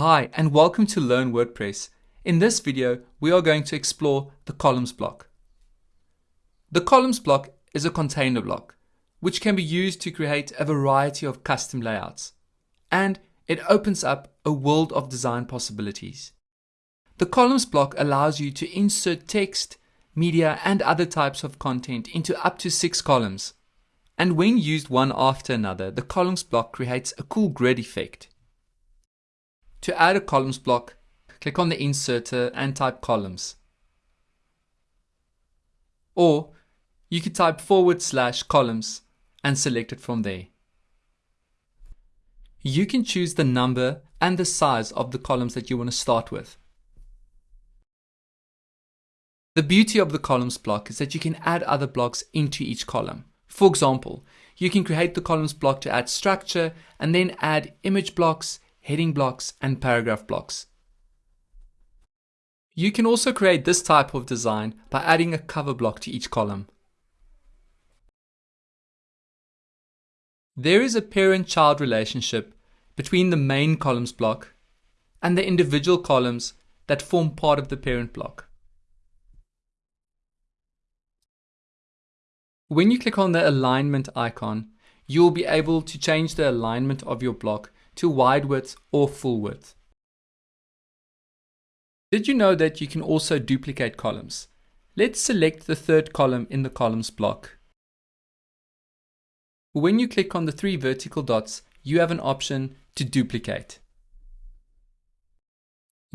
Hi and welcome to Learn WordPress. In this video, we are going to explore the columns block. The columns block is a container block, which can be used to create a variety of custom layouts. And it opens up a world of design possibilities. The columns block allows you to insert text, media and other types of content into up to six columns. And when used one after another, the columns block creates a cool grid effect. To add a columns block, click on the inserter and type columns. Or you could type forward slash columns and select it from there. You can choose the number and the size of the columns that you want to start with. The beauty of the columns block is that you can add other blocks into each column. For example, you can create the columns block to add structure and then add image blocks, heading blocks, and paragraph blocks. You can also create this type of design by adding a cover block to each column. There is a parent-child relationship between the main columns block and the individual columns that form part of the parent block. When you click on the alignment icon, you will be able to change the alignment of your block to wide width or full width. Did you know that you can also duplicate columns? Let's select the third column in the columns block. When you click on the three vertical dots, you have an option to duplicate.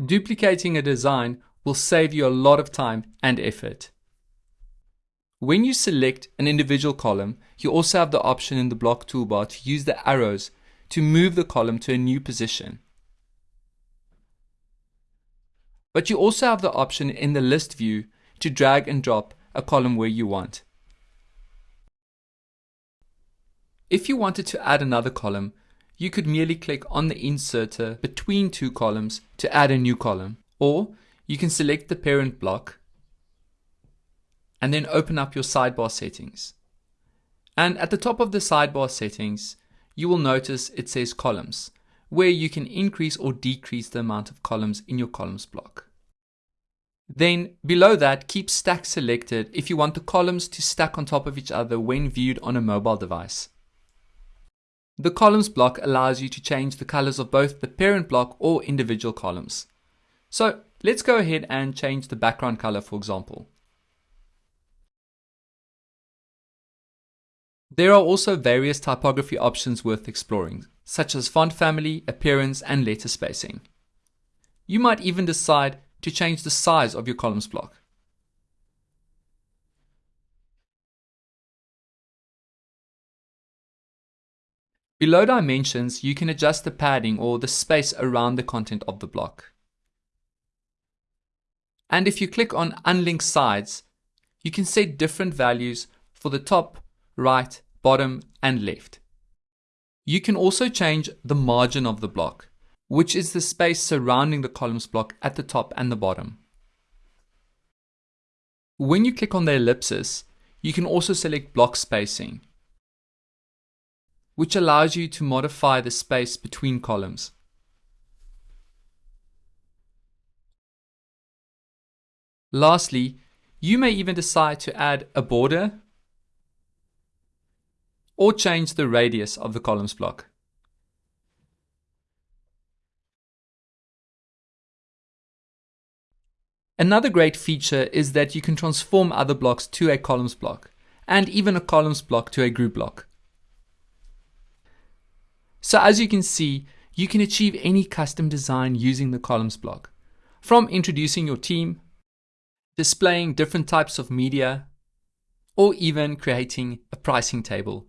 Duplicating a design will save you a lot of time and effort. When you select an individual column, you also have the option in the block toolbar to use the arrows to move the column to a new position. But you also have the option in the list view to drag and drop a column where you want. If you wanted to add another column, you could merely click on the inserter between two columns to add a new column, or you can select the parent block and then open up your sidebar settings. And at the top of the sidebar settings, you will notice it says columns, where you can increase or decrease the amount of columns in your columns block. Then below that, keep stack selected if you want the columns to stack on top of each other when viewed on a mobile device. The columns block allows you to change the colors of both the parent block or individual columns. So let's go ahead and change the background color for example. There are also various typography options worth exploring, such as font family, appearance, and letter spacing. You might even decide to change the size of your columns block. Below dimensions, you can adjust the padding or the space around the content of the block. And if you click on unlinked sides, you can set different values for the top, right, bottom, and left. You can also change the margin of the block, which is the space surrounding the columns block at the top and the bottom. When you click on the ellipsis, you can also select block spacing, which allows you to modify the space between columns. Lastly, you may even decide to add a border or change the radius of the columns block. Another great feature is that you can transform other blocks to a columns block, and even a columns block to a group block. So as you can see, you can achieve any custom design using the columns block, from introducing your team, displaying different types of media, or even creating a pricing table.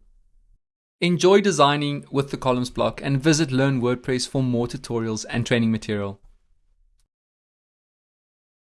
Enjoy designing with the columns block and visit Learn WordPress for more tutorials and training material.